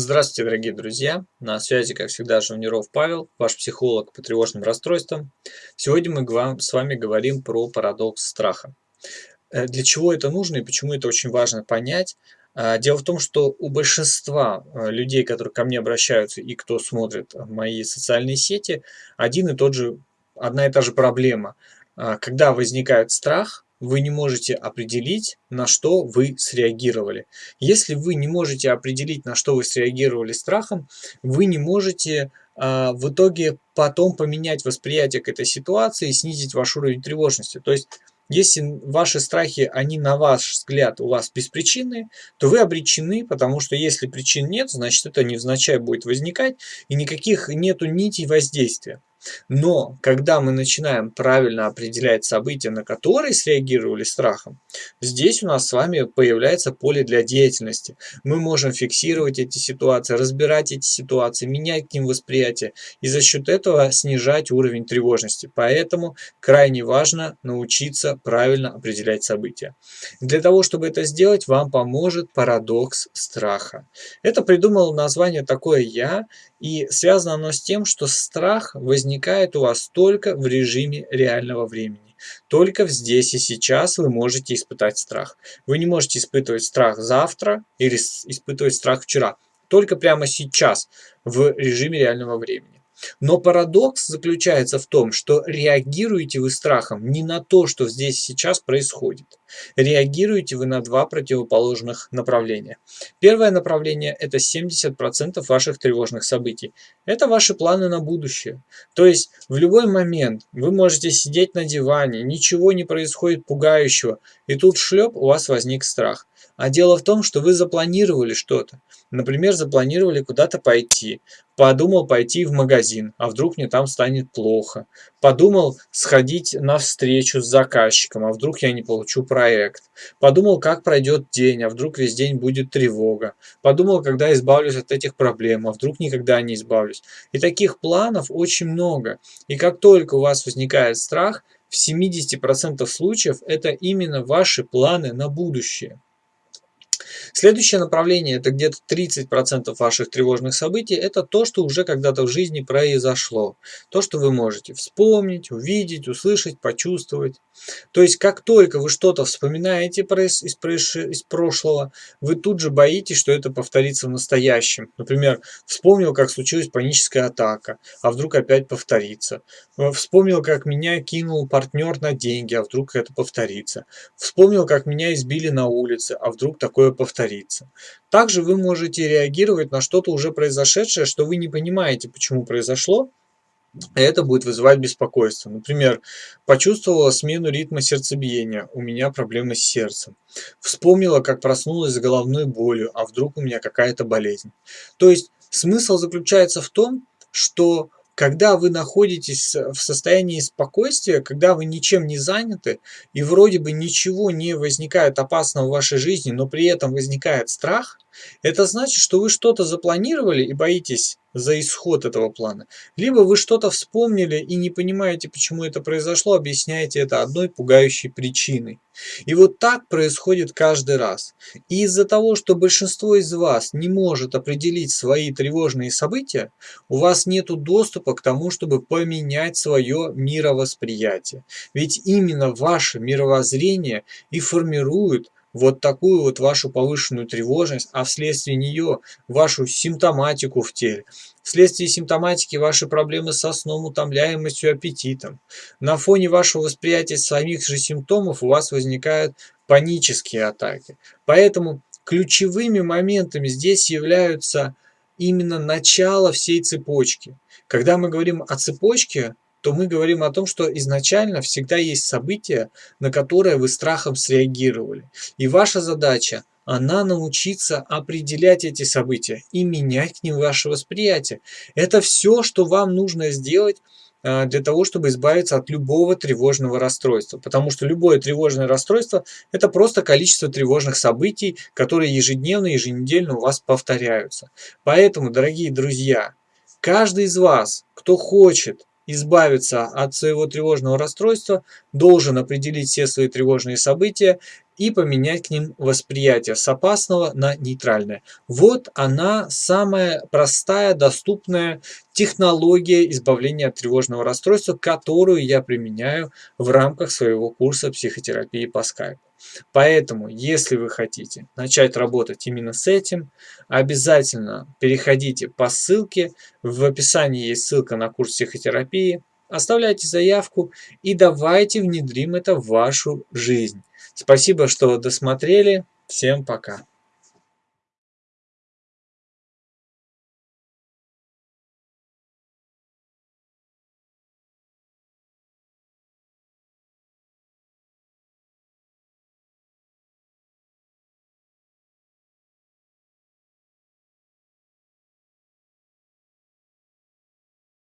Здравствуйте, дорогие друзья! На связи, как всегда, Жавниров Павел, ваш психолог по тревожным расстройствам. Сегодня мы с вами говорим про парадокс страха. Э, для чего это нужно и почему это очень важно понять? А, дело в том, что у большинства э, людей, которые ко мне обращаются и кто смотрит мои социальные сети, один и тот же, одна и та же проблема. А, когда возникает страх, вы не можете определить, на что вы среагировали. Если вы не можете определить, на что вы среагировали страхом, вы не можете э, в итоге потом поменять восприятие к этой ситуации и снизить ваш уровень тревожности. То есть, если ваши страхи, они на ваш взгляд у вас беспричинные, то вы обречены, потому что если причин нет, значит это невзначай будет возникать и никаких нету нитей воздействия. Но когда мы начинаем правильно определять события, на которые среагировали страхом, здесь у нас с вами появляется поле для деятельности. Мы можем фиксировать эти ситуации, разбирать эти ситуации, менять к ним восприятие и за счет этого снижать уровень тревожности. Поэтому крайне важно научиться правильно определять события. Для того, чтобы это сделать, вам поможет парадокс страха. Это придумал название такое я, и связано оно с тем, что страх возникает у вас только в режиме реального времени. Только здесь и сейчас вы можете испытать страх. Вы не можете испытывать страх завтра или испытывать страх вчера. Только прямо сейчас в режиме реального времени. Но парадокс заключается в том, что реагируете вы страхом не на то, что здесь сейчас происходит. Реагируете вы на два противоположных направления. Первое направление – это 70% ваших тревожных событий. Это ваши планы на будущее. То есть в любой момент вы можете сидеть на диване, ничего не происходит пугающего, и тут шлеп у вас возник страх. А дело в том, что вы запланировали что-то. Например, запланировали куда-то пойти. Подумал пойти в магазин, а вдруг мне там станет плохо. Подумал сходить на встречу с заказчиком, а вдруг я не получу проект. Подумал, как пройдет день, а вдруг весь день будет тревога. Подумал, когда избавлюсь от этих проблем, а вдруг никогда не избавлюсь. И таких планов очень много. И как только у вас возникает страх, в 70% случаев это именно ваши планы на будущее. Следующее направление, это где-то 30% ваших тревожных событий, это то, что уже когда-то в жизни произошло. То, что вы можете вспомнить, увидеть, услышать, почувствовать. То есть, как только вы что-то вспоминаете из, прошлого, вы тут же боитесь, что это повторится в настоящем. Например, вспомнил, как случилась паническая атака, а вдруг опять повторится. Вспомнил, как меня кинул партнер на деньги, а вдруг это повторится. Вспомнил, как меня избили на улице, а вдруг такое повторится. Также вы можете реагировать на что-то уже произошедшее, что вы не понимаете, почему произошло, это будет вызывать беспокойство. Например, почувствовала смену ритма сердцебиения, у меня проблемы с сердцем. Вспомнила, как проснулась с головной болью, а вдруг у меня какая-то болезнь. То есть смысл заключается в том, что когда вы находитесь в состоянии спокойствия, когда вы ничем не заняты, и вроде бы ничего не возникает опасного в вашей жизни, но при этом возникает страх, это значит, что вы что-то запланировали и боитесь за исход этого плана. Либо вы что-то вспомнили и не понимаете, почему это произошло, объясняете это одной пугающей причиной. И вот так происходит каждый раз. И из-за того, что большинство из вас не может определить свои тревожные события, у вас нет доступа к тому, чтобы поменять свое мировосприятие. Ведь именно ваше мировоззрение и формирует вот такую вот вашу повышенную тревожность, а вследствие нее вашу симптоматику в теле, вследствие симптоматики ваши проблемы со сном, утомляемостью, аппетитом. На фоне вашего восприятия самих же симптомов у вас возникают панические атаки. Поэтому ключевыми моментами здесь являются именно начало всей цепочки. Когда мы говорим о цепочке, то мы говорим о том, что изначально всегда есть события, на которые вы страхом среагировали. И ваша задача она научиться определять эти события и менять к ним ваше восприятие. Это все, что вам нужно сделать а, для того, чтобы избавиться от любого тревожного расстройства. Потому что любое тревожное расстройство – это просто количество тревожных событий, которые ежедневно, еженедельно у вас повторяются. Поэтому, дорогие друзья, каждый из вас, кто хочет избавиться от своего тревожного расстройства, должен определить все свои тревожные события и поменять к ним восприятие с опасного на нейтральное. Вот она самая простая, доступная технология избавления от тревожного расстройства, которую я применяю в рамках своего курса психотерапии по скайпу. Поэтому, если вы хотите начать работать именно с этим, обязательно переходите по ссылке. В описании есть ссылка на курс психотерапии. Оставляйте заявку и давайте внедрим это в вашу жизнь. Спасибо, что досмотрели. Всем пока.